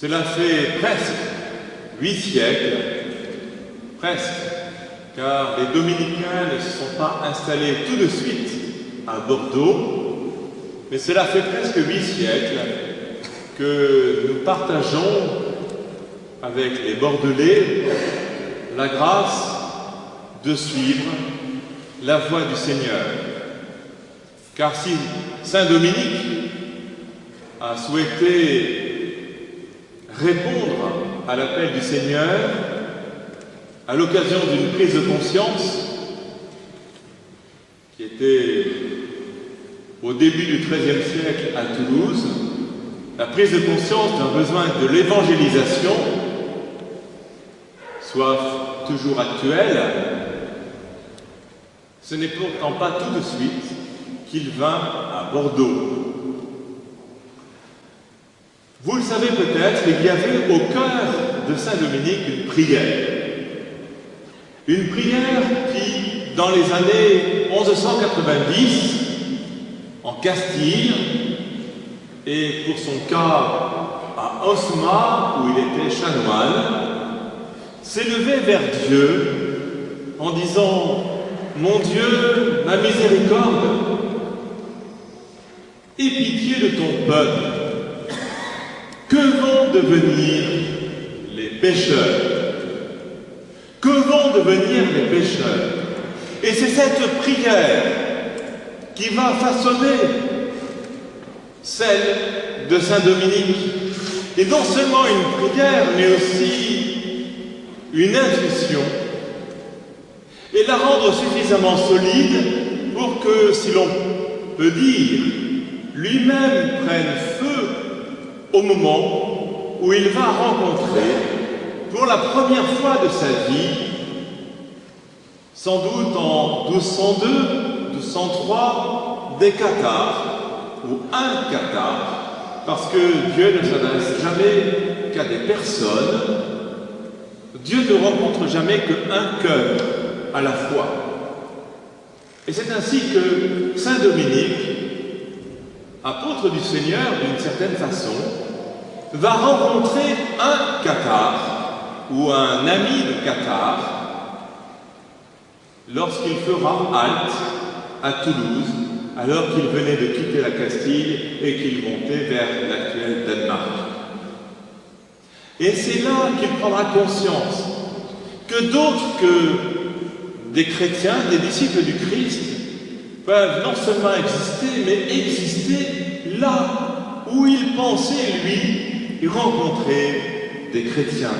Cela fait presque huit siècles, presque, car les dominicains ne se sont pas installés tout de suite à Bordeaux, mais cela fait presque huit siècles que nous partageons avec les Bordelais la grâce de suivre la voie du Seigneur. Car si Saint Dominique a souhaité répondre à l'appel du Seigneur à l'occasion d'une prise de conscience qui était au début du XIIIe siècle à Toulouse, la prise de conscience d'un besoin de l'évangélisation soit toujours actuelle, ce n'est pourtant pas tout de suite qu'il vint à Bordeaux. Vous le savez peut-être, il y avait au cœur de Saint-Dominique une prière. Une prière qui, dans les années 1190, en Castille, et pour son cas à Osma, où il était chanoine, s'élevait vers Dieu en disant Mon Dieu, ma miséricorde, aie pitié de ton peuple. Que vont devenir les pécheurs Que vont devenir les pécheurs Et c'est cette prière qui va façonner celle de Saint Dominique. Et non seulement une prière, mais aussi une intuition et la rendre suffisamment solide pour que, si l'on peut dire, lui-même prenne feu au moment où il va rencontrer, pour la première fois de sa vie, sans doute en 1202, 1203, des cathares, ou un cathare, parce que Dieu ne s'adresse jamais qu'à des personnes Dieu ne rencontre jamais qu'un cœur à la fois. Et c'est ainsi que Saint Dominique, apôtre du Seigneur d'une certaine façon, va rencontrer un cathare ou un ami de cathare lorsqu'il fera halte à Toulouse alors qu'il venait de quitter la Castille et qu'il montait vers l'actuel Danemark. Et c'est là qu'il prendra conscience que d'autres que des chrétiens, des disciples du Christ, peuvent non seulement exister, mais exister là où il pensait, lui, rencontrer des chrétiens.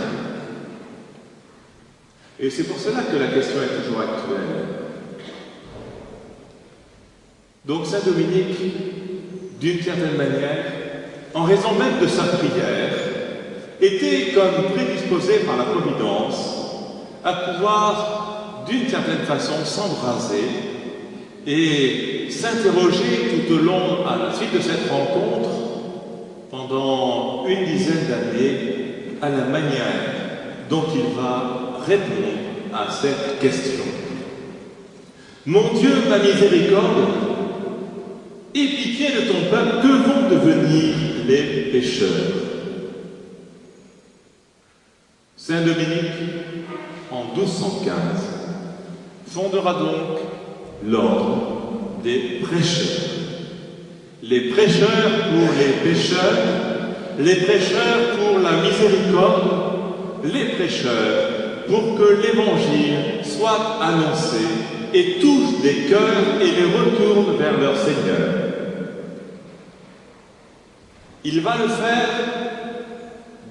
Et c'est pour cela que la question est toujours actuelle. Donc Saint Dominique, d'une certaine manière, en raison même de sa prière, était comme prédisposé par la Providence à pouvoir, d'une certaine façon, s'embraser et s'interroger tout au long, à la suite de cette rencontre, pendant une dizaine d'années, à la manière dont il va répondre à cette question. Mon Dieu, ma miséricorde, aie pitié de ton peuple, que vont devenir les pécheurs? Saint Dominique, en 1215, fondera donc l'ordre des prêcheurs. Les prêcheurs pour les pécheurs, les prêcheurs pour la miséricorde, les prêcheurs pour que l'Évangile soit annoncé et touche des cœurs et les retourne vers leur Seigneur. Il va le faire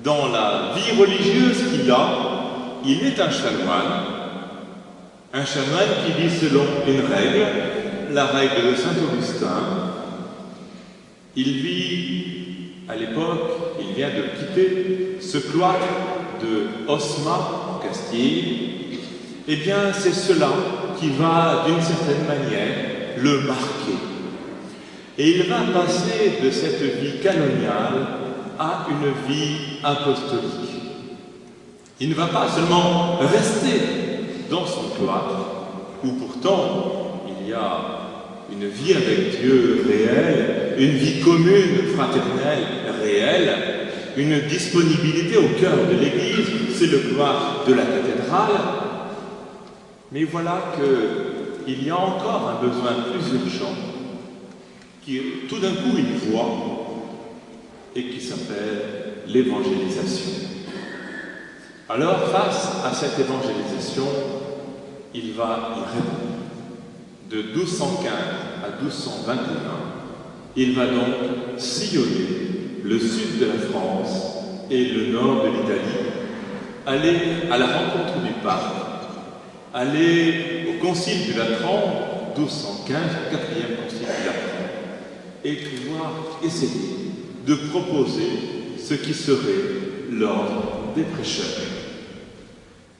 dans la vie religieuse qu'il a, il est un chanoine, un chanoine qui vit selon une règle, la règle de Saint Augustin. Il vit, à l'époque, il vient de quitter ce cloître de Osma, en Castille. Eh bien, c'est cela qui va, d'une certaine manière, le marquer. Et il va passer de cette vie canoniale a une vie apostolique. Il ne va pas seulement rester dans son cloître, où pourtant il y a une vie avec Dieu réelle, une vie commune, fraternelle, réelle, une disponibilité au cœur de l'Église, c'est le couloir de la cathédrale. Mais voilà qu'il y a encore un besoin plus urgent, qui tout d'un coup il voit, et qui s'appelle l'évangélisation. Alors, face à cette évangélisation, il va y répondre. De 1215 à 1221, il va donc sillonner le sud de la France et le nord de l'Italie, aller à la rencontre du pape, aller au concile du Latran, 1215, le quatrième concile du Latran, et pouvoir essayer de proposer ce qui serait l'ordre des prêcheurs.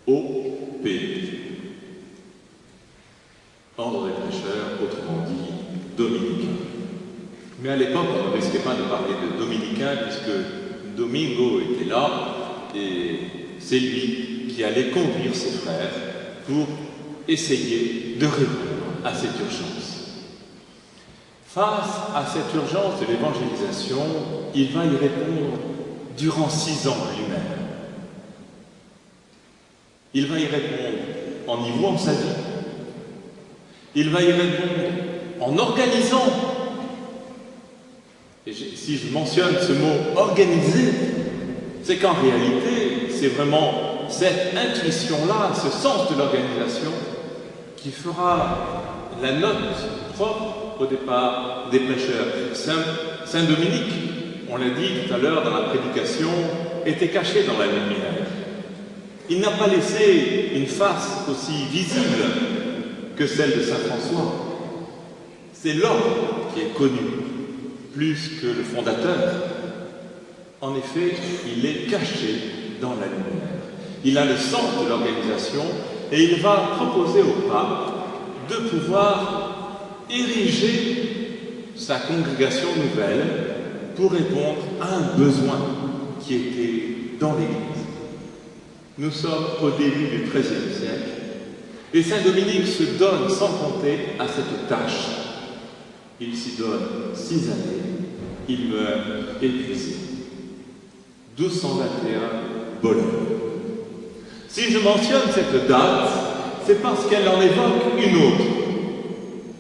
OP. Ordre des prêcheurs, autrement dit, dominicain. Mais à l'époque, on ne risquait pas de parler de dominicain puisque Domingo était là et c'est lui qui allait conduire ses frères pour essayer de répondre à cette urgence. Face à cette urgence de l'évangélisation, il va y répondre durant six ans lui-même. Il va y répondre en y vouant sa vie. Il va y répondre en organisant. Et si je mentionne ce mot organiser, c'est qu'en réalité, c'est vraiment cette intuition-là, ce sens de l'organisation, qui fera la note propre au départ des prêcheurs. Saint, Saint Dominique, on l'a dit tout à l'heure dans la prédication, était caché dans la lumière. Il n'a pas laissé une face aussi visible que celle de Saint François. C'est l'homme qui est connu, plus que le fondateur. En effet, il est caché dans la lumière. Il a le sens de l'organisation et il va proposer au pape de pouvoir ériger sa congrégation nouvelle pour répondre à un besoin qui était dans l'Église. Nous sommes au début du XIIIe siècle et Saint Dominique se donne sans compter à cette tâche. Il s'y donne six années, il meurt épuisé. 1221, Bologne. Si je mentionne cette date, c'est parce qu'elle en évoque une autre,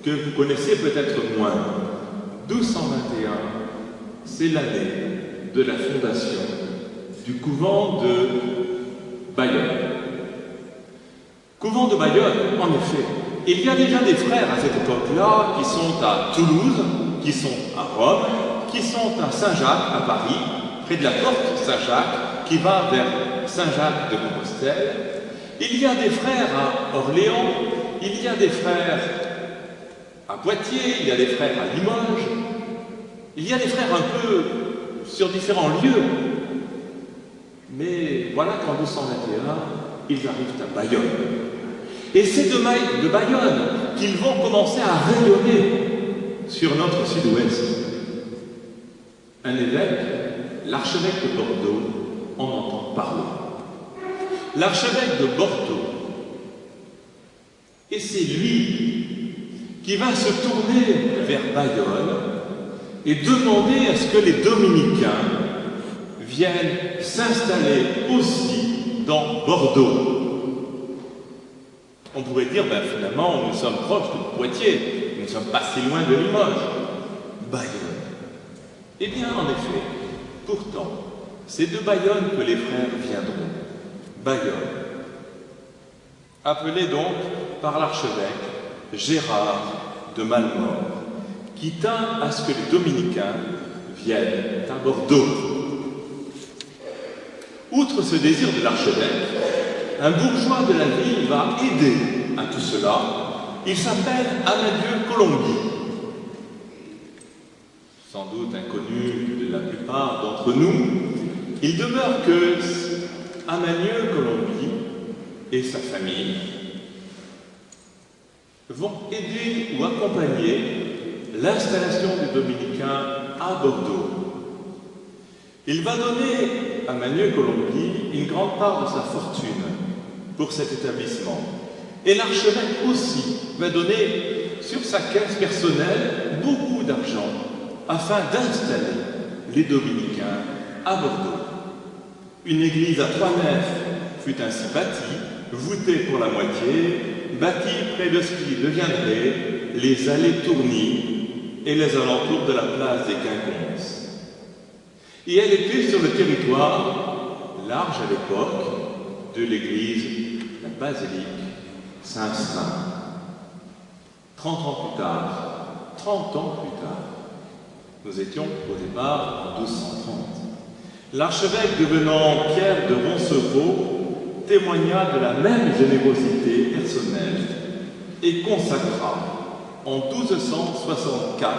que vous connaissez peut-être moins. 1221, c'est l'année de la fondation du couvent de Bayonne. Couvent de Bayonne, en effet, il y a déjà des frères à cette époque-là qui sont à Toulouse, qui sont à Rome, qui sont à Saint-Jacques, à Paris, près de la porte Saint-Jacques, qui va vers Saint-Jacques de Compostelle. Il y a des frères à Orléans, il y a des frères à Poitiers, il y a des frères à Limoges, il y a des frères un peu sur différents lieux, mais voilà qu'en 1221, ils arrivent à Bayonne. Et c'est de, Bayonne qu'ils vont commencer à rayonner sur notre sud-ouest. Un évêque, l'archevêque de Bordeaux, en entend parler. L'archevêque de Bordeaux, et c'est lui qui va se tourner vers Bayonne et demander à ce que les dominicains viennent s'installer aussi dans Bordeaux. On pourrait dire, ben, finalement, nous sommes proches de Poitiers, nous ne sommes pas si loin de Limoges. Bayonne. Eh bien, en effet, pourtant, c'est de Bayonne que les frères viendront. Bayonne. Appelé donc par l'archevêque Gérard de Malmort, qui tint à ce que les dominicains viennent à Bordeaux. Outre ce désir de l'archevêque, un bourgeois de la ville va aider à tout cela. Il s'appelle Amadieu Colombi. Sans doute inconnu de la plupart d'entre nous, il demeure que Amadieu Colombi et sa famille vont aider ou accompagner l'installation des dominicains à Bordeaux. Il va donner à Manuel Colombi une grande part de sa fortune pour cet établissement. Et l'archevêque aussi va donner sur sa caisse personnelle beaucoup d'argent afin d'installer les dominicains à Bordeaux. Une église à trois nefs fut ainsi bâtie, voûtée pour la moitié, bâtie près de ce qui deviendrait les allées tournies et les alentours de la place des Quinconces. Et elle était sur le territoire, large à l'époque, de l'église, basilique Saint-Saint. Trente ans plus tard, trente ans plus tard, nous étions au départ en 1230. L'archevêque devenant Pierre de Roncevaux témoigna de la même générosité personnelle et consacra en 1264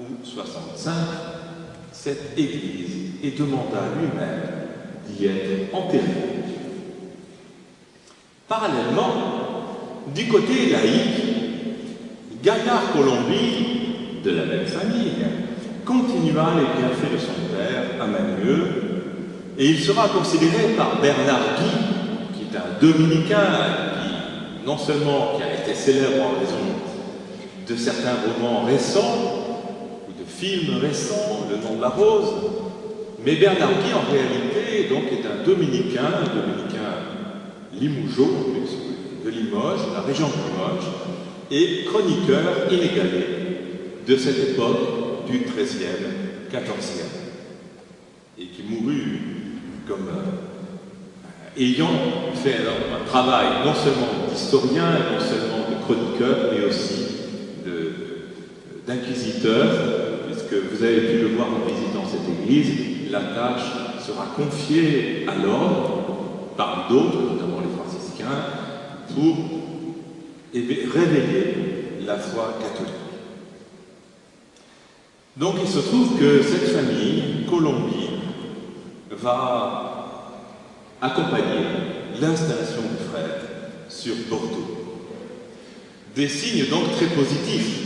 ou 65 cette église et demanda lui-même d'y être enterré. Parallèlement, du côté laïque, Gaillard Colombie, de la même famille, continua les bienfaits de son père à et il sera considéré par Bernard Guy, qui est un dominicain, qui non seulement qui a été célèbre en raison de certains romans récents, film récent, Le nom de la rose. Mais Bernard Guy, en réalité, est un dominicain, un dominicain limougeau, de Limoges, la région de Limoges, et chroniqueur inégalé de cette époque du XIIIe, XIVe, et qui mourut comme euh, ayant fait un travail non seulement d'historien, non seulement de chroniqueur, mais aussi d'inquisiteur, puisque vous avez pu le voir en visitant cette église, la tâche sera confiée à l'ordre, par d'autres, pour révéler la foi catholique. Donc il se trouve que cette famille, Colombie, va accompagner l'installation du frère sur Bordeaux. Des signes donc très positifs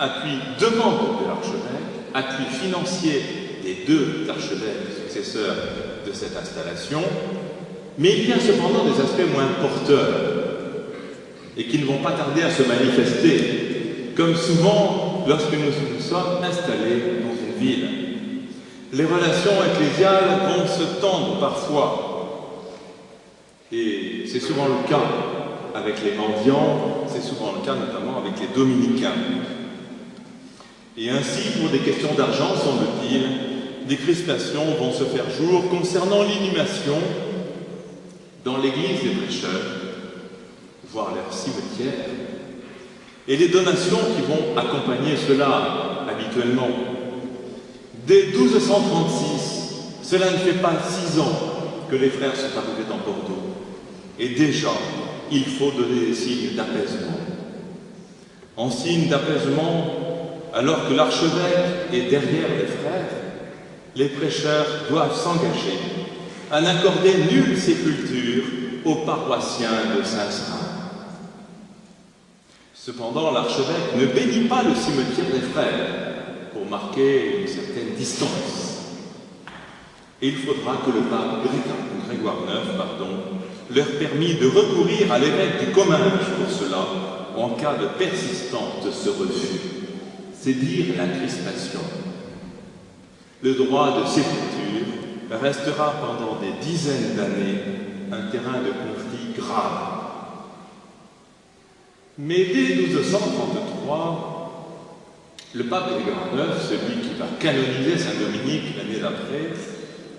appui de de l'archevêque, appui financier des deux archevêques successeurs de cette installation, mais il y a cependant des aspects moins porteurs et qui ne vont pas tarder à se manifester, comme souvent lorsque nous nous sommes installés dans une ville. Les relations ecclésiales vont se tendre parfois, et c'est souvent le cas avec les mendiants, c'est souvent le cas notamment avec les dominicains. Et ainsi, pour des questions d'argent, semble-t-il, des crispations vont se faire jour concernant l'inhumation dans l'église des prêcheurs, voire leur cimetière, et les donations qui vont accompagner cela habituellement. Dès 1236, cela ne fait pas six ans que les frères sont arrivés dans Bordeaux, et déjà, il faut donner des signes d'apaisement. En signe d'apaisement, alors que l'archevêque est derrière les frères, les prêcheurs doivent s'engager à n'accorder nulle sépulture aux paroissiens de Saint-Saint. Cependant, l'archevêque ne bénit pas le cimetière des frères pour marquer une certaine distance. Et il faudra que le pape Grégoire IX leur permit de recourir à l'évêque du Comminges pour cela en cas de persistance de ce refus c'est dire la crispation. Le droit de sépulture restera pendant des dizaines d'années un terrain de conflit grave. Mais dès 1233, le pape Grégoire IX, celui qui va canoniser Saint-Dominique l'année d'après,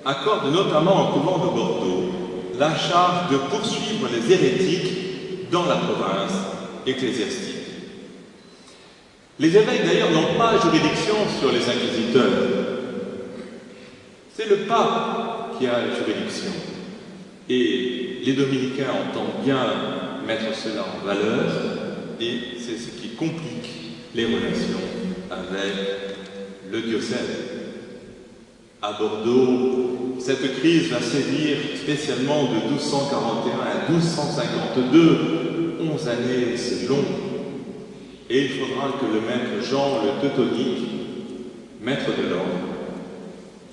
accorde notamment au couvent de Bordeaux la charge de poursuivre les hérétiques dans la province ecclésiastique. Les évêques, d'ailleurs, n'ont pas juridiction sur les inquisiteurs. C'est le pape qui a la juridiction. Et les dominicains entendent bien mettre cela en valeur, et c'est ce qui complique les relations avec le diocèse. À Bordeaux, cette crise va sévir spécialement de 1241 à 1252. Onze années, c'est long et il faudra que le maître Jean le Teutonique, maître de l'ordre,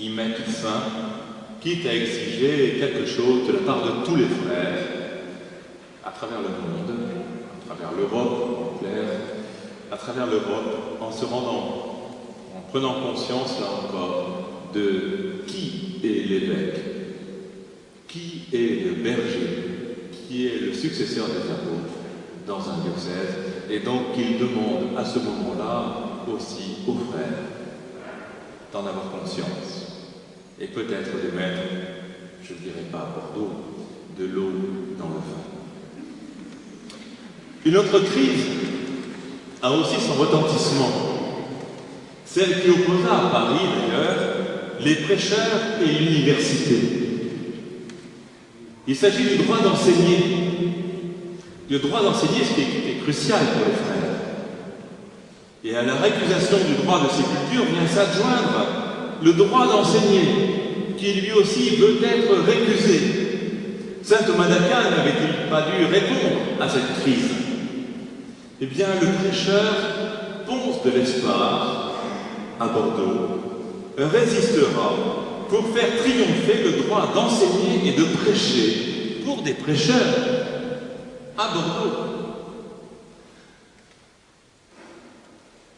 y mette fin, quitte à exiger quelque chose de la part de tous les frères, à travers le monde, à travers l'Europe en clair, à travers l'Europe, en se rendant, en prenant conscience, là encore, de qui est l'évêque, qui est le berger, qui est le successeur des apôtres dans un diocèse, et donc il demande à ce moment-là aussi aux frères d'en avoir conscience, et peut-être de mettre, je ne dirais pas à Bordeaux, de l'eau dans le vin. Une autre crise a aussi son retentissement, celle qui opposa à Paris d'ailleurs les prêcheurs et l'université. Il s'agit du droit d'enseigner, du droit d'enseigner, ce qui est crucial pour les frères. Et à la récusation du droit de sépulture vient s'adjoindre le droit d'enseigner, qui lui aussi veut être récusé. Saint Thomas d'Aquin n'avait-il pas dû répondre à cette crise? Eh bien, le prêcheur Ponce de l'Espard, à Bordeaux, résistera pour faire triompher le droit d'enseigner et de prêcher pour des prêcheurs à Bordeaux.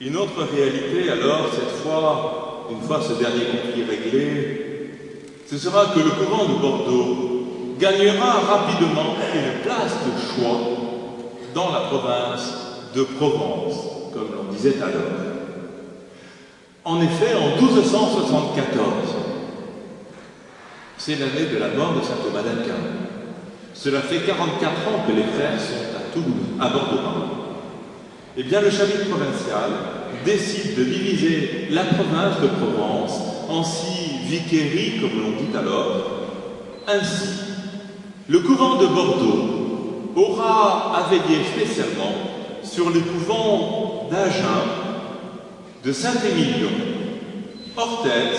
Une autre réalité alors, cette fois, une fois ce dernier conflit réglé, ce sera que le courant de Bordeaux gagnera rapidement une place de choix dans la province de Provence, comme l'on disait alors. En effet, en 1274, c'est l'année de la mort de saint Thomas d'Aquin. Cela fait 44 ans que les frères sont à Toulouse, à Bordeaux. Eh bien, le chapitre provincial décide de diviser la province de Provence en six vicairies, comme l'on dit alors. Ainsi, le couvent de Bordeaux aura à veiller spécialement sur le couvent d'Agen, de Saint-Émilion, Orthez,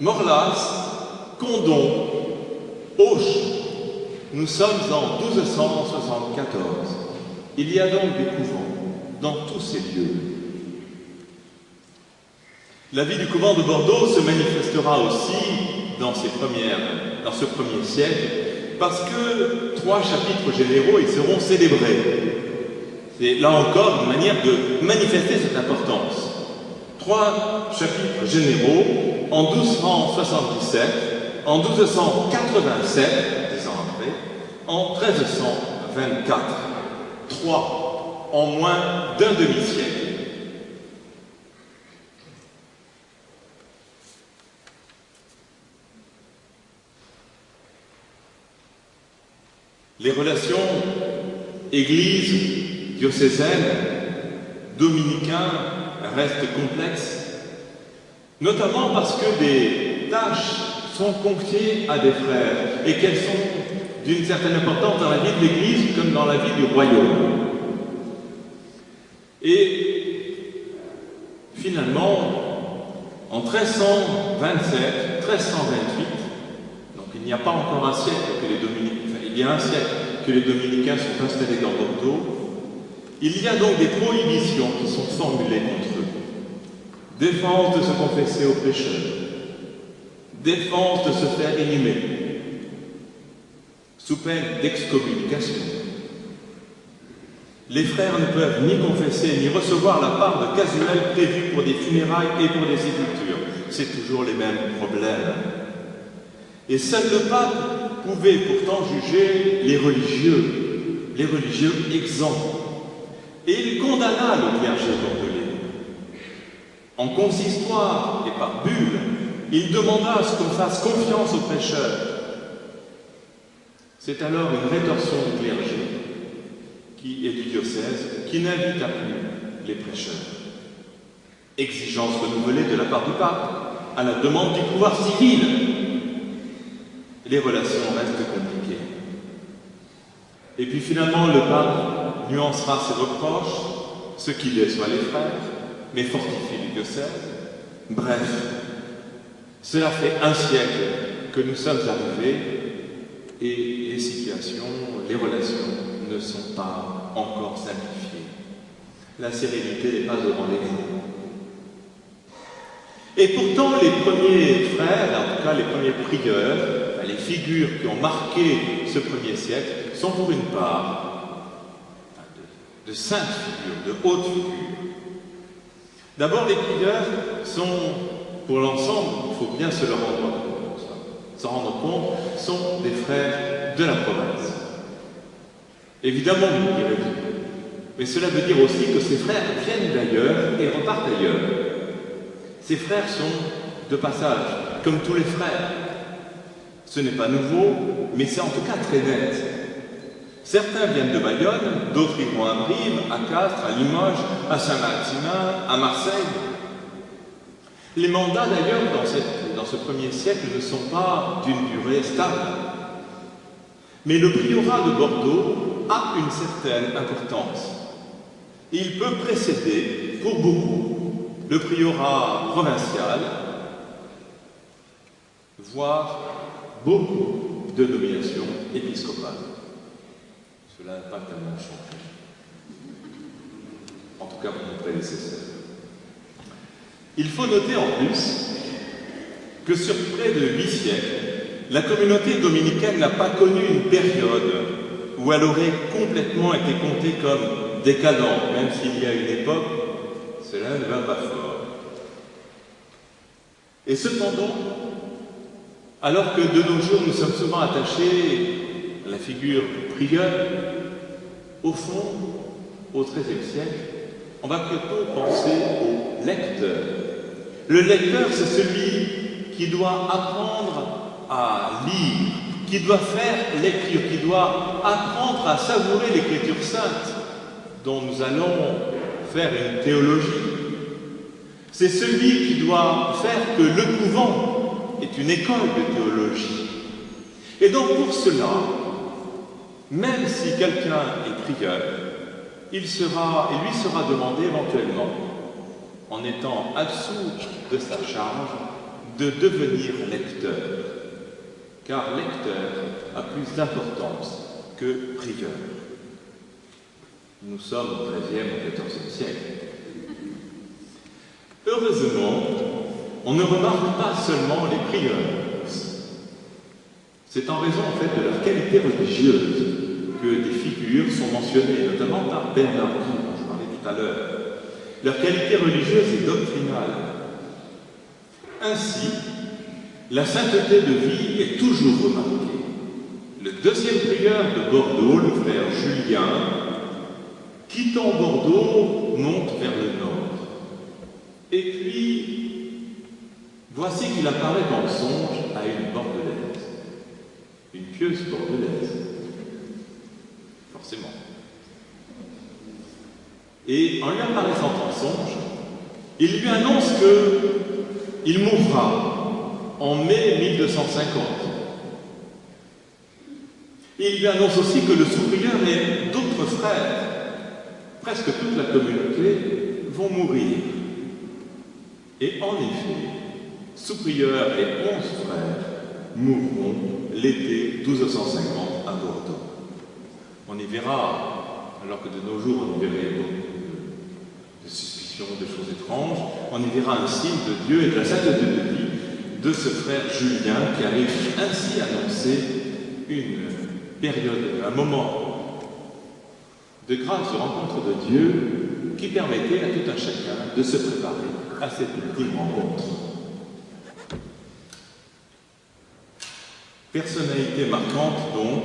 Morlas, Condon, Auch. Nous sommes en 1274. Il y a donc des couvents dans tous ces lieux. La vie du couvent de Bordeaux se manifestera aussi dans, dans ce premier siècle parce que trois chapitres généraux y seront célébrés. C'est là encore une manière de manifester cette importance. Trois chapitres généraux en 1277, en 1287, dix ans après, en 1324. Trois en moins d'un demi-siècle. Les relations Église diocésaine, dominicain, reste complexe, notamment parce que des tâches sont confiées à des frères et qu'elles sont d'une certaine importance dans la vie de l'Église comme dans la vie du royaume. Et finalement, en 1327, 1328, donc il n'y a pas encore un siècle que les dominicains, il y a un siècle que les dominicains sont installés dans Bordeaux, il y a donc des prohibitions qui sont formulées contre eux. Défense de se confesser aux pécheurs, défense de se faire inhumer, sous peine d'excommunication. Les frères ne peuvent ni confesser ni recevoir la part de casuel prévue pour des funérailles et pour des sépultures. C'est toujours les mêmes problèmes. Et seul le pape pouvait pourtant juger les religieux, les religieux exempts et il condamna le clergé bordelais. En consistoire et par bulle, il demanda ce qu'on fasse confiance aux prêcheurs. C'est alors une rétorsion du clergé qui est du diocèse qui n'invite à plus les prêcheurs. Exigence renouvelée de la part du pape à la demande du pouvoir civil. Les relations restent compliquées. Et puis finalement, le pape nuancera ses reproches, ce qui déçoit les frères, mais fortifie le diocèse. Bref, cela fait un siècle que nous sommes arrivés et les situations, les relations ne sont pas encore simplifiées. La sérénité n'est pas au rendez-vous. Et pourtant, les premiers frères, en tout cas les premiers prieurs, les figures qui ont marqué ce premier siècle, sont pour une part de saintes figures, de hautes figures. D'abord, les prieurs sont pour l'ensemble, il faut bien se le rendre compte. S'en rendre compte, sont des frères de la province. Évidemment, vous direz mais cela veut dire aussi que ces frères viennent d'ailleurs et repartent d'ailleurs. Ces frères sont de passage, comme tous les frères. Ce n'est pas nouveau, mais c'est en tout cas très net. Certains viennent de Bayonne, d'autres iront à Brive, à Castres, à Limoges, à Saint-Maximin, à Marseille. Les mandats d'ailleurs dans, dans, ce premier siècle ne sont pas d'une durée stable. Mais le priorat de Bordeaux a une certaine importance. Il peut précéder, pour beaucoup, le priorat provincial, voire beaucoup de nominations épiscopales. Cela n'a pas tellement changé. En tout cas pour nos prédécesseurs. Il faut noter en plus que sur près de huit siècles, la communauté dominicaine n'a pas connu une période où elle aurait complètement été comptée comme décadente, même s'il y a une époque, cela ne va pas fort. Et cependant, alors que de nos jours nous sommes souvent attachés à la figure du prieur, au fond, au XIIIe siècle, on va plutôt penser au lecteur. Le lecteur, c'est celui qui doit apprendre à lire, qui doit faire l'écriture, qui doit apprendre à savourer l'écriture sainte, dont nous allons faire une théologie. C'est celui qui doit faire que le couvent est une école de théologie. Et donc pour cela, même si quelqu'un est prieur, il sera, et lui sera demandé éventuellement, en étant absous de sa charge, de devenir lecteur. Car lecteur a plus d'importance que prieur. Nous sommes au XIIIe ou XIVe siècle. Heureusement, on ne remarque pas seulement les prieurs. C'est en raison en fait de leur qualité religieuse que des figures sont mentionnées, notamment par Bernard dont je parlais tout à l'heure. Leur qualité religieuse est doctrinale. Ainsi, la sainteté de vie est toujours remarquée. Le deuxième prieur de Bordeaux, le frère Julien, quittant Bordeaux, monte vers le nord. Et puis, voici qu'il apparaît dans le songe à une bordelaise, une pieuse bordelaise forcément. Et en lui apparaissant en songe, il lui annonce qu'il mourra en mai 1250. il lui annonce aussi que le sous et d'autres frères, presque toute la communauté, vont mourir. Et en effet, sous-prieur et onze frères mourront l'été 1250 à Bordeaux. On y verra, alors que de nos jours on y verrait beaucoup de, suspicions, de choses étranges, on y verra un signe de Dieu et de la sainteté de vie de ce frère Julien qui arrive ainsi à annoncer une période, un moment de grâce, de rencontre de Dieu qui permettait à tout un chacun de se préparer à cette ultime rencontre. Personnalité marquante donc,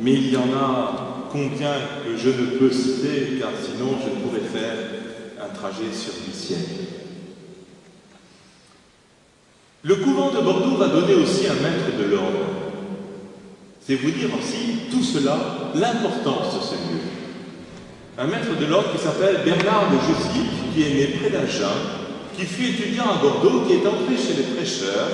mais il y en a combien que je ne peux citer, car sinon je pourrais faire un trajet sur du ciel. Le couvent de Bordeaux va donner aussi un maître de l'ordre. C'est vous dire aussi tout cela, l'importance de ce lieu. Un maître de l'ordre qui s'appelle Bernard de Jussy, qui est né près d'Agen, qui fut étudiant à Bordeaux, qui est entré chez les prêcheurs,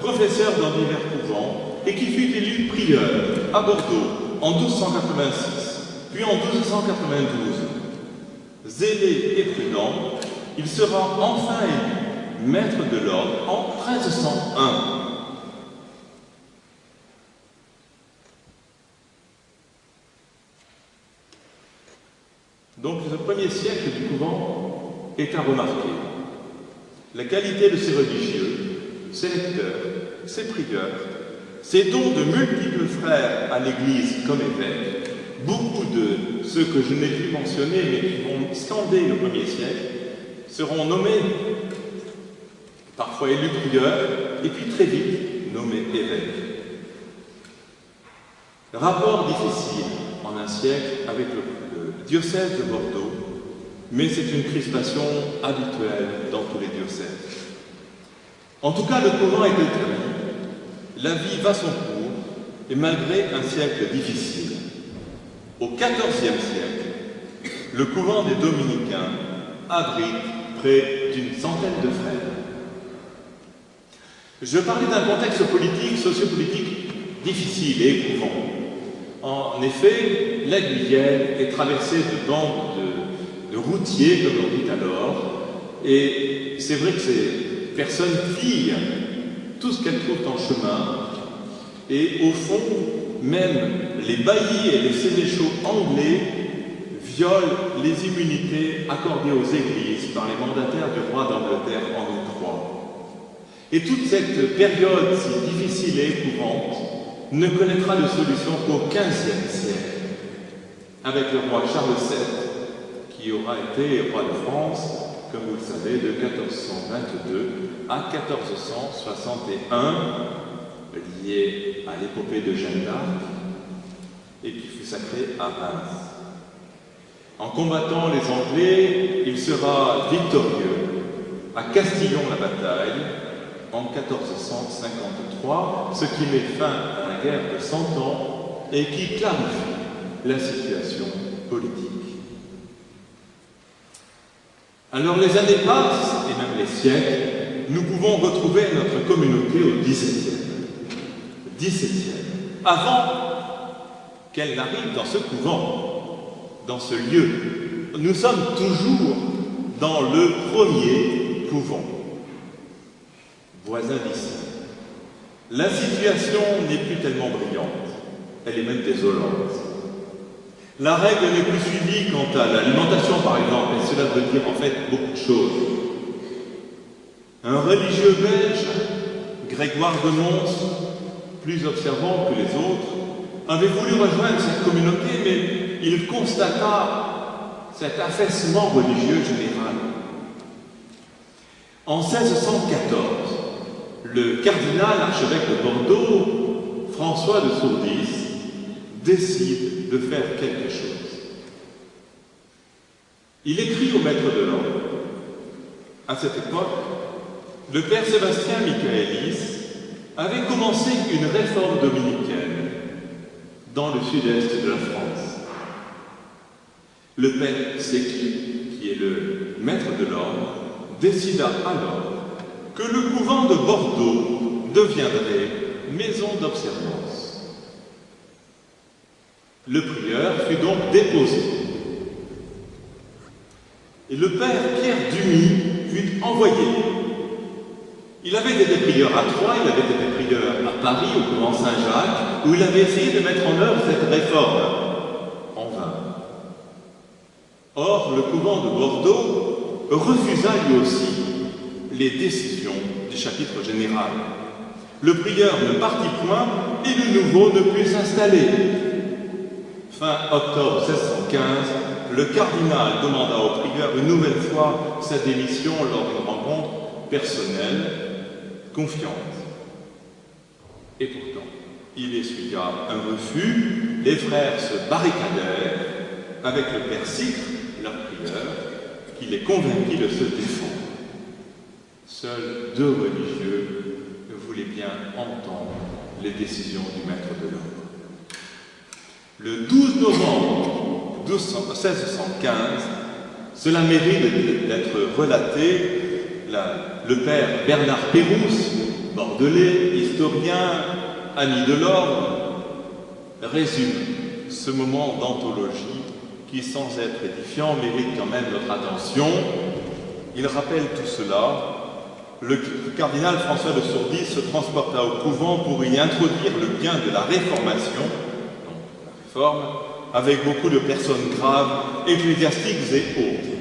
professeur dans divers couvents, et qui fut élu prieur à Bordeaux en 1286, puis en 1292. Zélé et prudent, il sera enfin élu maître de l'ordre en 1301. Donc le premier siècle du couvent est à remarquer. La qualité de ses religieux, ses lecteurs, ses prieurs, ces dons de multiples frères à l'Église comme évêques, beaucoup de ceux que je n'ai plus mentionnés mais qui vont scander le premier siècle, seront nommés par parfois élu prieur, et puis très vite nommé évêque. Rapport difficile en un siècle avec le, diocèse de Bordeaux, mais c'est une crispation habituelle dans tous les diocèses. En tout cas, le couvent est établi, la vie va son cours, et malgré un siècle difficile, au XIVe siècle, le couvent des Dominicains abrite près d'une centaine de frères. Je parlais d'un contexte politique, sociopolitique difficile et éprouvant. En effet, la Guyenne est traversée de bandes de, routiers, comme on dit alors, et c'est vrai que ces personnes pillent tout ce qu'elles trouvent en chemin, et au fond, même les baillis et les sénéchaux anglais violent les immunités accordées aux églises par les mandataires du roi d'Angleterre Henri III. Et toute cette période si difficile et épouvante ne connaîtra de solution qu'au XVe siècle, avec le roi Charles VII, qui aura été roi de France, comme vous le savez, de 1422 à 1461, lié à l'épopée de Jeanne d'Arc, et qui fut sacré à Reims. En combattant les Anglais, il sera victorieux à Castillon-la-Bataille en 1453, ce qui met fin à la guerre de Cent Ans et qui clarifie la situation politique. Alors les années passent, et même les siècles, nous pouvons retrouver notre communauté au XVIIe. XVIIe, avant qu'elle n'arrive dans ce couvent, dans ce lieu. Nous sommes toujours dans le premier couvent, voisin d'ici. La situation n'est plus tellement brillante, elle est même désolante. La règle n'est plus suivie quant à l'alimentation, par exemple, et cela veut dire en fait beaucoup de choses. Un religieux belge, Grégoire de Mons, plus observant que les autres, avait voulu rejoindre cette communauté, mais il constata cet affaissement religieux général. En 1614, le cardinal archevêque de Bordeaux, François de Sourdis, décide de faire quelque chose. Il écrit au maître de l'ordre. À cette époque, le père Sébastien Michaelis avait commencé une réforme dominicaine dans le sud-est de la France. Le père Séqui, qui est le maître de l'ordre, décida alors que le couvent de Bordeaux deviendrait maison d'observance. Le prieur fut donc déposé. Et le père Pierre Dumy fut envoyé il avait été prieurs à Troyes, il avait été prieur à Paris, au couvent Saint-Jacques, où il avait essayé de mettre en œuvre cette réforme. En vain. Or, le couvent de Bordeaux refusa lui aussi les décisions du chapitre général. Le prieur ne partit point et le nouveau ne put s'installer. Fin octobre 1615, le cardinal demanda au prieur une nouvelle fois sa démission lors d'une rencontre personnelle confiante. Et pourtant, il essuya un refus, les frères se barricadèrent avec le père leur prieur, qui les convainquit de se défendre. Seuls deux religieux voulaient bien entendre les décisions du maître de l'ordre. Le 12 novembre 1615, cela mérite d'être relaté le père Bernard Pérouse, bordelais, historien, ami de l'ordre, résume ce moment d'anthologie qui, sans être édifiant, mérite quand même notre attention. Il rappelle tout cela. Le cardinal François de Sourdis se transporta au couvent pour y introduire le bien de la réformation, donc la réforme, avec beaucoup de personnes graves, ecclésiastiques et autres.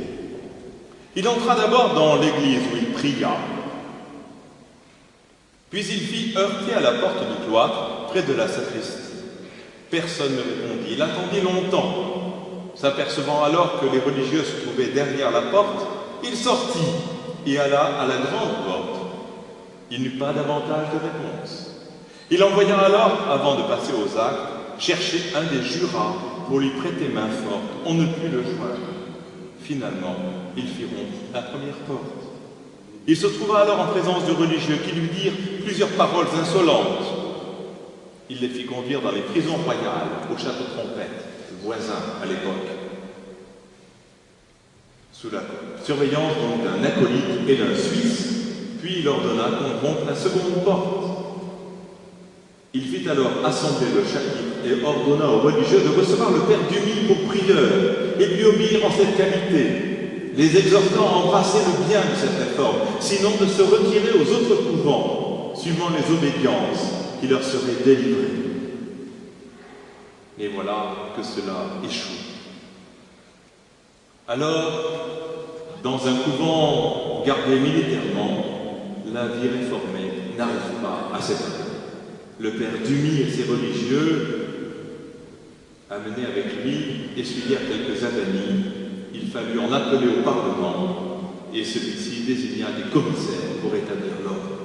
Il entra d'abord dans l'église où il pria. Puis il fit heurter à la porte du cloître, près de la sacristie. Personne ne répondit. Il attendit longtemps. S'apercevant alors que les religieux se trouvaient derrière la porte, il sortit et alla à la grande porte Il n'eut pas davantage de réponse. Il envoya alors, avant de passer aux actes, chercher un des jurats pour lui prêter main forte. On ne put le joindre. Finalement, ils firont la première porte. Il se trouva alors en présence de religieux qui lui dirent plusieurs paroles insolentes. Il les fit conduire dans les prisons royales, au château Trompette, voisin à l'époque, sous la surveillance d'un acolyte et d'un Suisse, puis il ordonna qu'on rompe la seconde porte. Il fit alors assembler le chapitre et ordonna aux religieux de recevoir le Père Dumille pour prieur et lui obéir en cette qualité, les exhortant à embrasser le bien de cette réforme, sinon de se retirer aux autres couvents, suivant les obédiences qui leur seraient délivrées. Et voilà que cela échoue. Alors, dans un couvent gardé militairement, la vie réformée n'arrive pas à s'éteindre. Le père Dumi et ses religieux, amenés avec lui, essuyèrent quelques adanis. Il fallut en appeler au Parlement et celui-ci désigna des commissaires pour établir l'ordre.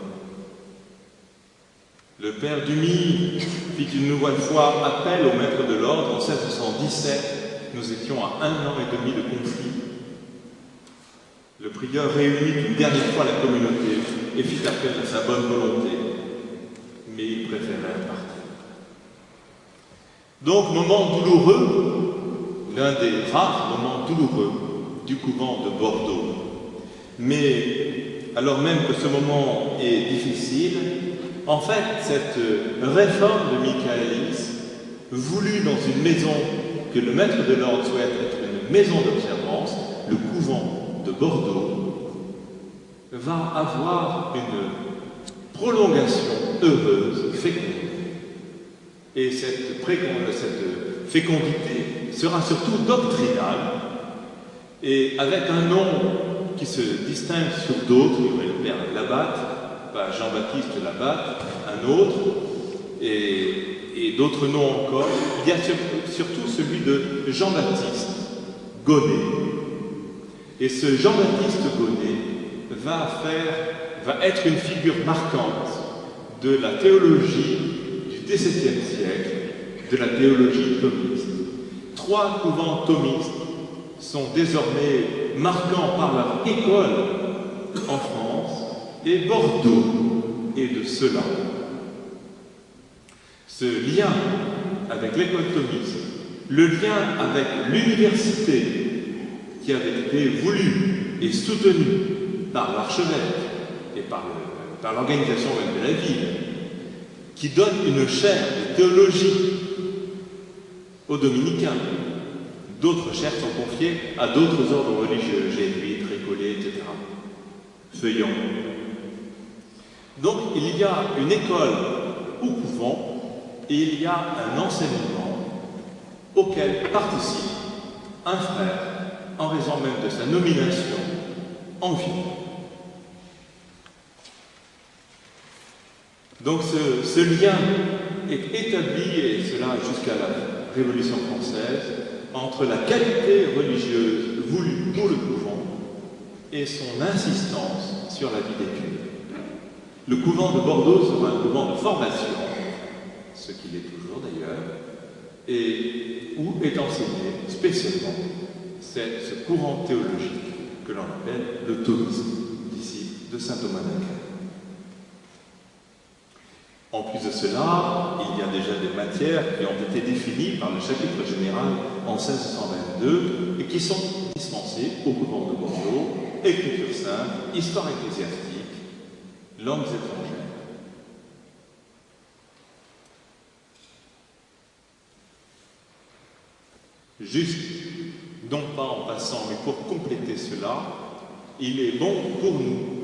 Le père Dumi fit une nouvelle fois appel au maître de l'ordre en 1617. Nous étions à un an et demi de conflit. Le prieur réunit une dernière fois la communauté et fit appel à sa bonne volonté, mais il préférait partir. Donc, moment douloureux, l'un des rares moments douloureux du couvent de Bordeaux. Mais alors même que ce moment est difficile, en fait, cette réforme de Michaelis, voulue dans une maison que le maître de l'ordre souhaite être une maison d'observance, le couvent de Bordeaux, va avoir une prolongation heureuse, féconde. Et cette, cette fécondité sera surtout doctrinale et avec un nom qui se distingue sur d'autres, il y aurait le père Labatte, pas Jean-Baptiste Labatte, un autre, et, d'autres noms encore. Il y a surtout celui de Jean-Baptiste Gonnet. Et ce Jean-Baptiste Gonnet va faire, va être une figure marquante de la théologie du XVIIe siècle, de la théologie thomiste. Trois couvents thomistes sont désormais marquants par leur école en France, et Bordeaux est de cela. Ce lien avec l'école thomiste, le lien avec l'université qui avait été voulu et soutenu par l'archevêque et par l'organisation même de la ville, qui donne une chaire de théologie aux dominicains. D'autres chaires sont confiées à d'autres ordres religieux, jésuites, récollets, etc. Feuillants. Donc il y a une école au couvent et il y a un enseignement auquel participe un frère en raison même de sa nomination en vie. Donc ce, ce, lien est établi, et cela jusqu'à la Révolution française, entre la qualité religieuse voulue pour le couvent et son insistance sur la vie d'études. Le couvent de Bordeaux sera un couvent de formation, ce qu'il est toujours d'ailleurs, et où est enseigné spécialement ce courant théologique que l'on appelle le thomisme, d'ici de saint Thomas d'Aquin. En plus de cela, il y a déjà des matières qui ont été définies par le chapitre général en 1622 et qui sont dispensées au couvent de Bordeaux, écriture sainte, histoire ecclésiastique, langues étrangères. Juste, non pas en passant, mais pour compléter cela, il est bon pour nous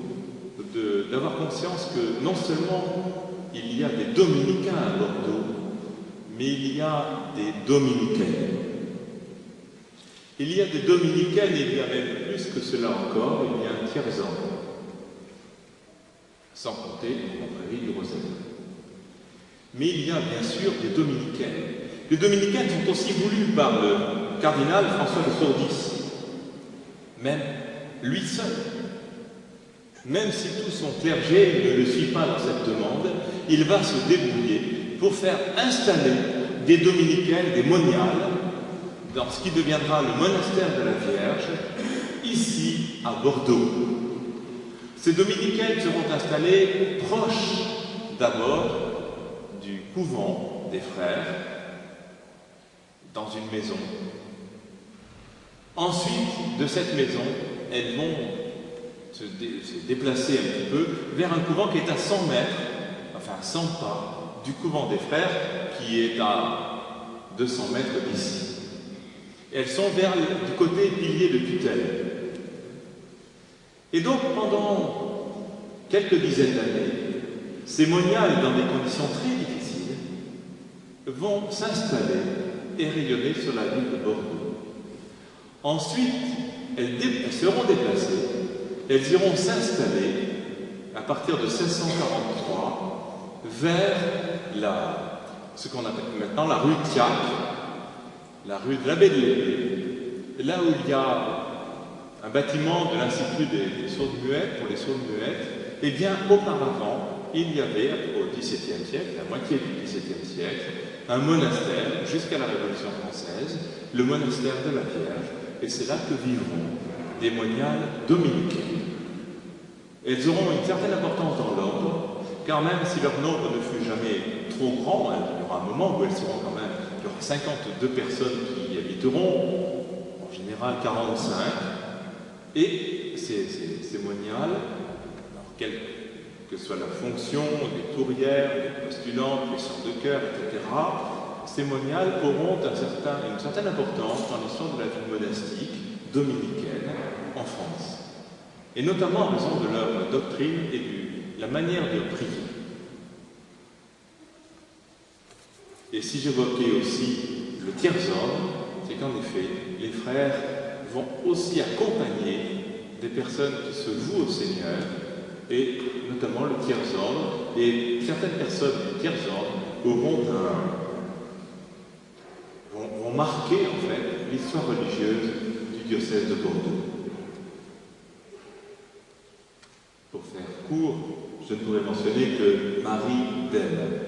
d'avoir conscience que non seulement il y a des dominicains à Bordeaux, mais il y a des dominicaines. Il y a des dominicaines, il y a même plus que cela encore, il y a un tiers-an, sans compter la du Rosaire. Mais il y a bien sûr des dominicaines. Les dominicaines sont aussi voulues par le cardinal François de Sourdis, même lui seul. même si tout son clergé ne le suit pas dans cette demande, il va se débrouiller pour faire installer des dominicaines, des moniales, dans ce qui deviendra le monastère de la Vierge, ici à Bordeaux. Ces dominicaines seront installées proches d'abord du couvent des frères, dans une maison. Ensuite, de cette maison, elles vont se, déplacer un petit peu vers un couvent qui est à 100 mètres, enfin 100 pas, du couvent des frères, qui est à 200 mètres d'ici. Elles sont vers du côté pilier de tutelle. Et donc, pendant quelques dizaines d'années, ces moniales, dans des conditions très difficiles, vont s'installer et rayonner sur la ville de Bordeaux. Ensuite, elles, seront déplacées, elles iront s'installer à partir de 1643 vers ce qu'on appelle maintenant la rue Thiac, la rue de l'abbé de là où il y a un bâtiment de l'Institut des, sourdes muettes, pour les sourdes muettes, et eh bien auparavant, il y avait, au XVIIe siècle, la moitié du XVIIe siècle, un monastère jusqu'à la Révolution française, le monastère de la Vierge, et c'est là que vivront des moniales dominicaines. Elles auront une certaine importance dans l'ordre, car même si leur nombre ne fut jamais trop grand, hein, il y aura un moment où elles seront quand même, il y aura 52 personnes qui y habiteront, en général 45, et ces, moniales, quelle que soit la fonction, les tourières, les postulantes, les chants de cœur, etc., ces moniales auront une certaine importance dans l'histoire de la vie monastique dominicaine en France. Et notamment en raison de leur doctrine et de la manière de prier. Et si j'évoquais aussi le tiers-ordre, c'est qu'en effet, les frères vont aussi accompagner des personnes qui se vouent au Seigneur, et notamment le tiers-ordre, et certaines personnes du tiers-ordre auront vont, vont marquer en fait l'histoire religieuse du diocèse de Bordeaux. Pour faire court, je ne pourrais mentionner que Marie Delle,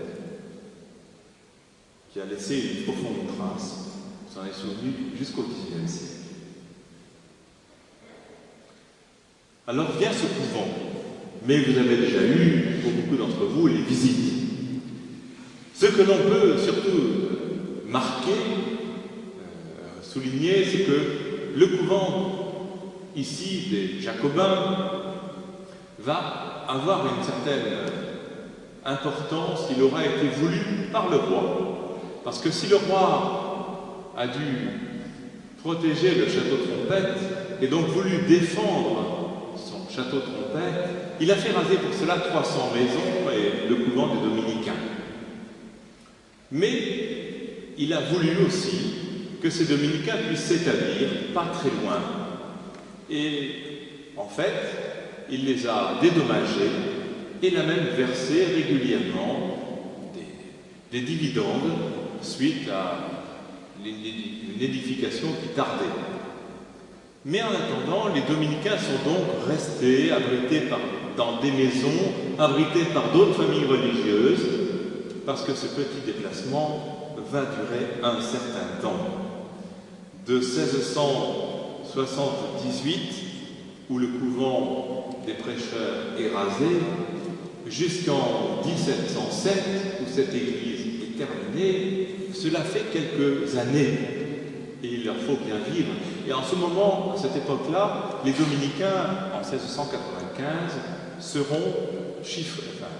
qui a laissé une profonde trace, s'en est souvenu jusqu'au XIXe siècle. Alors vient ce couvent, mais vous avez déjà eu, pour beaucoup d'entre vous, les visites. Ce que l'on peut surtout marquer, euh, souligner, c'est que le couvent ici des Jacobins va avoir une certaine importance, il aura été voulu par le roi. Parce que si le roi a dû protéger le château de Trompette et donc voulu défendre château Trompette, il a fait raser pour cela 300 maisons et le couvent des Dominicains. Mais il a voulu aussi que ces Dominicains puissent s'établir pas très loin. Et en fait, il les a dédommagés et il a même versé régulièrement des, des dividendes suite à une édification qui tardait. Mais en attendant, les dominicains sont donc restés abrités dans des maisons, abrités par d'autres familles religieuses, parce que ce petit déplacement va durer un certain temps. De 1678, où le couvent des prêcheurs est rasé, jusqu'en 1707, où cette église est terminée, cela fait quelques années et il leur faut bien vivre. Et en ce moment, à cette époque-là, les dominicains, en 1695, seront chiffrés, enfin,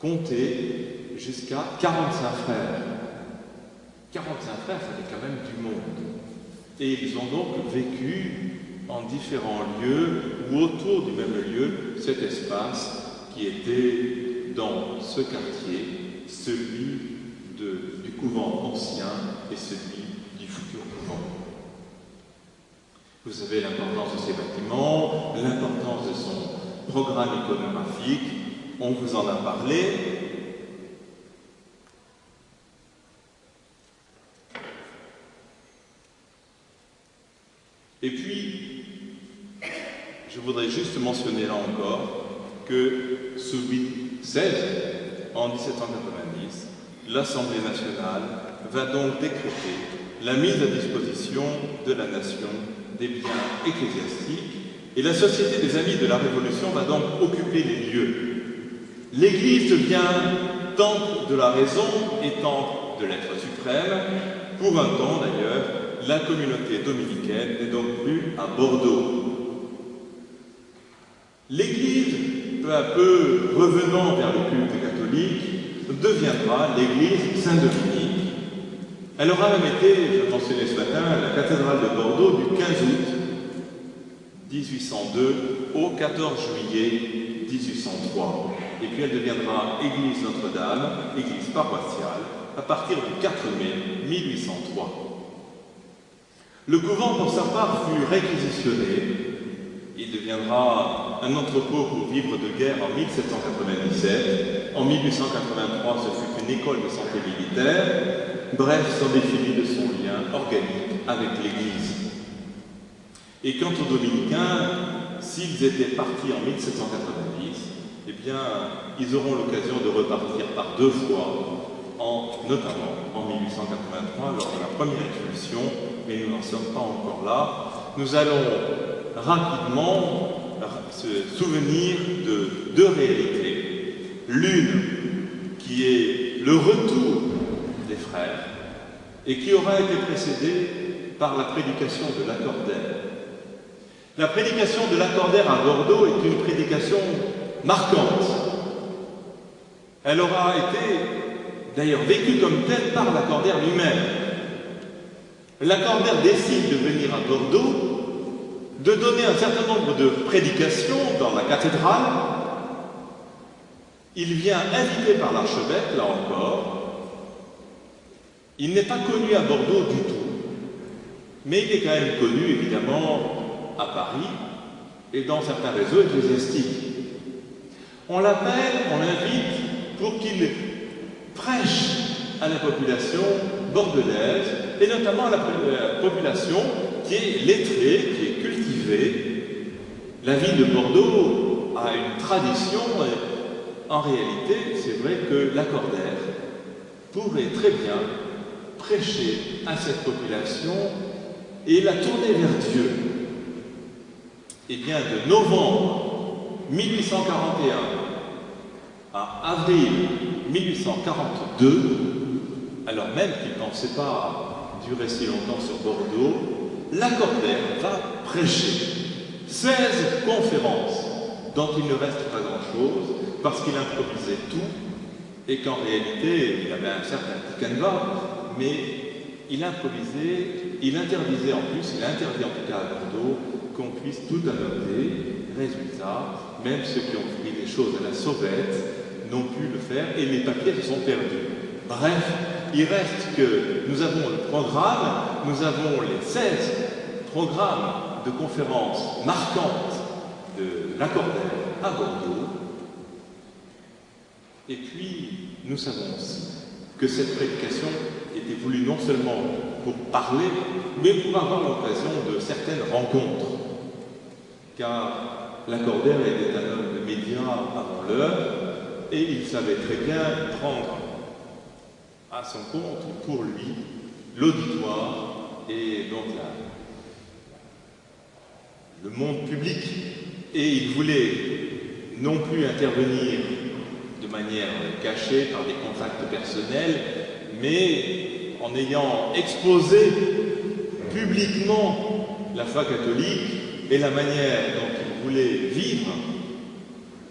comptés jusqu'à 45 frères. 45 frères, ça fait quand même du monde. Et ils ont donc vécu en différents lieux ou autour du même lieu cet espace qui était dans ce quartier, celui du couvent ancien et celui vous savez l'importance de ces bâtiments, l'importance de son programme iconographique, on vous en a parlé. Et puis, je voudrais juste mentionner là encore que sous 16, en 1790, l'Assemblée nationale va donc décréter la mise à disposition de la nation des biens ecclésiastiques et la Société des Amis de la Révolution va donc occuper les lieux. L'Église devient temple de la raison et temple de l'être suprême. Pour un temps d'ailleurs, la communauté dominicaine n'est donc plus à Bordeaux. L'Église, peu revenant vers le culte catholique, deviendra l'Église Saint-Dominique. Elle aura même été, je mentionnais ce matin, la cathédrale de Bordeaux du 15 août 1802 au 14 juillet 1803. Et puis elle deviendra église Notre-Dame, église paroissiale, à partir du 4 mai 1803. Le couvent, pour sa part, fut réquisitionné. Il deviendra un entrepôt pour vivre de guerre en 1797. En 1883, ce fut une école de santé militaire. Bref, sans définir de son lien organique avec l'Église. Et quant aux dominicains, s'ils étaient partis en 1790, eh bien, ils auront l'occasion de repartir par deux fois, en, notamment en 1883, lors de la première expulsion, mais nous n'en sommes pas encore là. Nous allons rapidement se souvenir de deux réalités. L'une qui est le retour des frères et qui aura été précédée par la prédication de l'accordaire la prédication de l'accordaire à Bordeaux est une prédication marquante. Elle aura été d'ailleurs vécue comme telle par l'accordaire lui-même. L'accordaire décide de venir à Bordeaux, de donner un certain nombre de prédications dans la cathédrale. Il vient invité par l'archevêque, là encore. Il n'est pas connu à Bordeaux du tout, mais il est quand même connu, évidemment, à Paris et dans certains réseaux ecclésiastiques. On l'appelle, on l'invite pour qu'il prêche à la population bordelaise et notamment à la population qui est lettrée, qui est La ville de Bordeaux a une tradition, en réalité, c'est vrai que l'accordaire pourrait très bien prêcher à cette population et la tourner vers Dieu. Et eh bien, de novembre 1841 à avril 1842, alors même qu'il ne pensait pas durer si longtemps sur Bordeaux, Lacordaire va prêcher 16 conférences dont il ne reste pas grand-chose parce qu'il improvisait tout et qu'en réalité, il avait un certain petit canevas, mais il improvisait, il interdisait en plus, il interdit en tout cas à Bordeaux, qu'on puisse tout adopter. Résultat, même ceux qui ont pris des choses à la sauvette n'ont pu le faire et les papiers se sont perdus. Bref, il reste que nous avons le programme, nous avons les 16 programmes de conférences marquantes de l'accordaire à Bordeaux. Et puis, nous savons aussi que cette prédication était voulue non seulement pour parler, mais pour avoir l'occasion de certaines rencontres car l'accordaire était un homme de médias avant l'heure, et il savait très bien prendre à son compte, pour lui, l'auditoire et donc le monde public. Et il voulait non plus intervenir de manière cachée par des contacts personnels, mais en ayant exposé publiquement la foi catholique, et la manière dont il voulait vivre,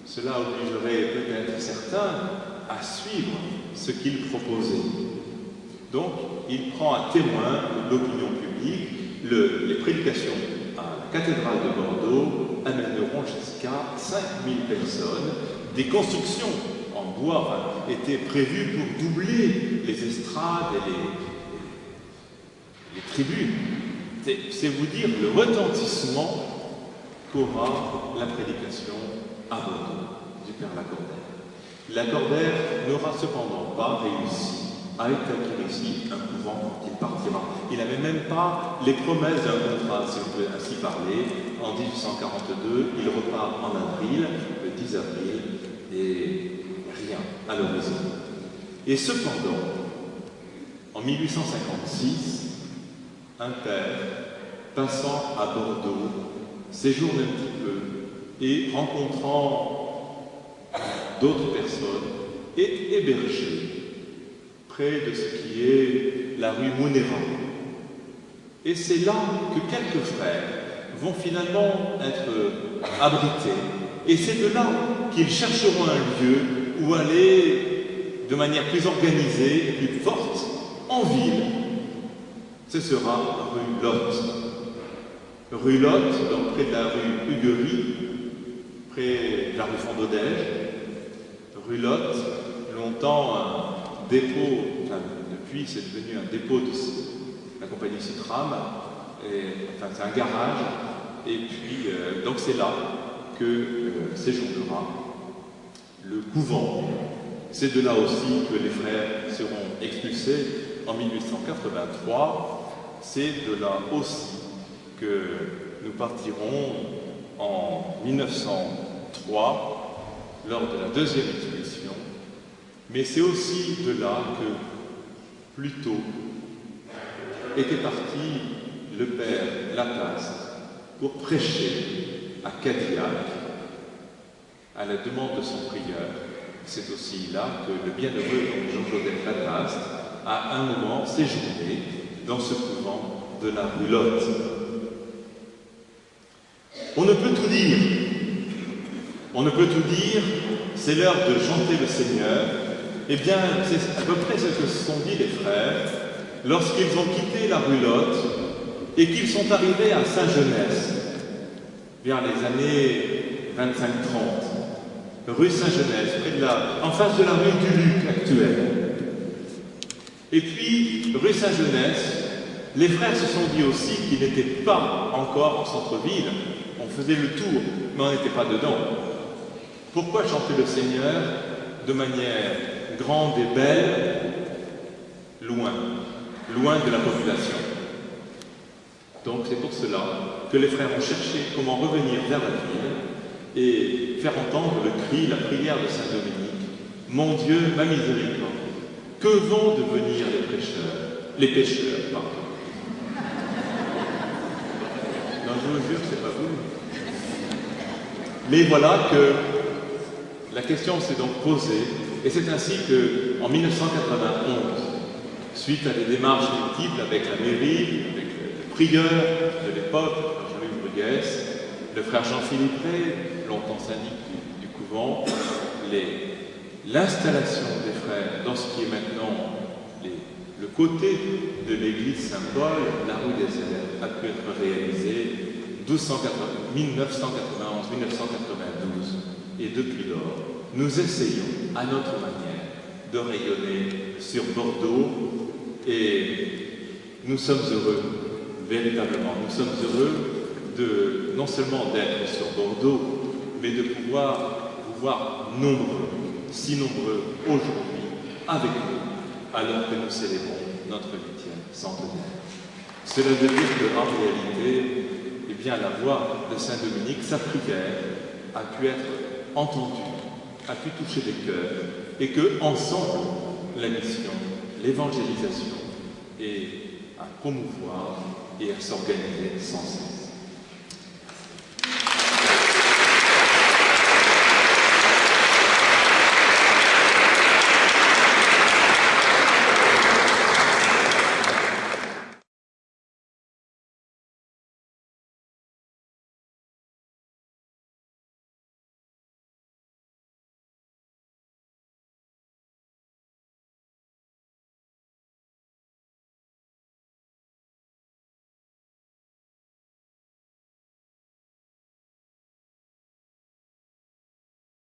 cela obligerait peut-être certains à suivre ce qu'il proposait. Donc, il prend à témoin l'opinion publique, les prédications à la cathédrale de Bordeaux amèneront jusqu'à 5000 personnes. Des constructions en bois étaient prévues pour doubler les estrades et les, les tribunes. C'est vous dire le retentissement qu'aura la prédication à Bordeaux du Père Lacordaire. Lacordaire n'aura cependant pas réussi à établir ici un couvent quand il partira. Il n'avait même pas les promesses d'un contrat, si on peut ainsi parler. En 1842, il repart en avril le 10 avril et rien à l'horizon. Et cependant, en 1856, un père, passant à Bordeaux, séjourne un petit peu et rencontrant d'autres personnes, est hébergé près de ce qui est la rue Monéran. Et c'est là que quelques frères vont finalement être abrités. Et c'est de là qu'ils chercheront un lieu où aller de manière plus organisée plus forte en ville. Ce sera rue Lotte. Rue Lotte, donc près de la rue Huguerie, près de la rue Fondodège. Rue Lotte, longtemps un dépôt, enfin depuis c'est devenu un dépôt de la compagnie Citram, enfin c'est un garage, et puis euh, donc c'est là que euh, séjournera le couvent. C'est de là aussi que les frères seront expulsés en 1883. C'est de là aussi que nous partirons en 1903 lors de la deuxième expédition. Mais c'est aussi de là que, plus tôt, était parti le père Laplace pour prêcher à Cadillac à la demande de son prieur. C'est aussi là que le bienheureux Jean-Joseph Laplace a un moment séjourné dans ce couvent de la Roulotte. On ne peut tout dire. On ne peut tout dire. C'est l'heure de chanter le Seigneur. Eh bien, c'est à peu près ce que se sont dit les frères lorsqu'ils ont quitté la Roulotte et qu'ils sont arrivés à Saint-Genès, vers les années 25-30, rue Saint-Genès, près de la, en face de la rue du Luc actuelle. Et puis, rue Saint-Genès, les frères se sont dit aussi qu'ils n'étaient pas encore en centre-ville. On faisait le tour, mais on n'était pas dedans. Pourquoi chanter le Seigneur de manière grande et belle, loin, loin de la population? Donc c'est pour cela que les frères ont cherché comment revenir vers la ville et faire entendre le cri, la prière de Saint Dominique. Mon Dieu, ma miséricorde, que vont devenir les prêcheurs Les pécheurs, pardon. Non, je vous jure, c'est pas vous. Mais voilà que la question s'est donc posée, et c'est ainsi que, en 1991, suite à des démarches multiples avec la mairie, avec le prieur de l'époque, Jean-Louis Bruguès, le frère Jean-Philippe longtemps syndic du, couvent, l'installation des frères dans ce qui est maintenant le côté de l'église Saint-Paul, la rue des élèves, a pu être réalisée 1991-1992. Et depuis lors, nous essayons à notre manière de rayonner sur Bordeaux et nous sommes heureux, véritablement, nous sommes heureux de non seulement d'être sur Bordeaux, mais de pouvoir vous voir nombreux, si nombreux aujourd'hui avec nous, alors que nous célébrons notre huitième centenaire. Cela veut dire qu'en réalité, eh bien, la voix de Saint Dominique, sa prière, a pu être entendue, a pu toucher les cœurs, et que ensemble, la mission, l'évangélisation, est à promouvoir et à s'organiser sans cesse.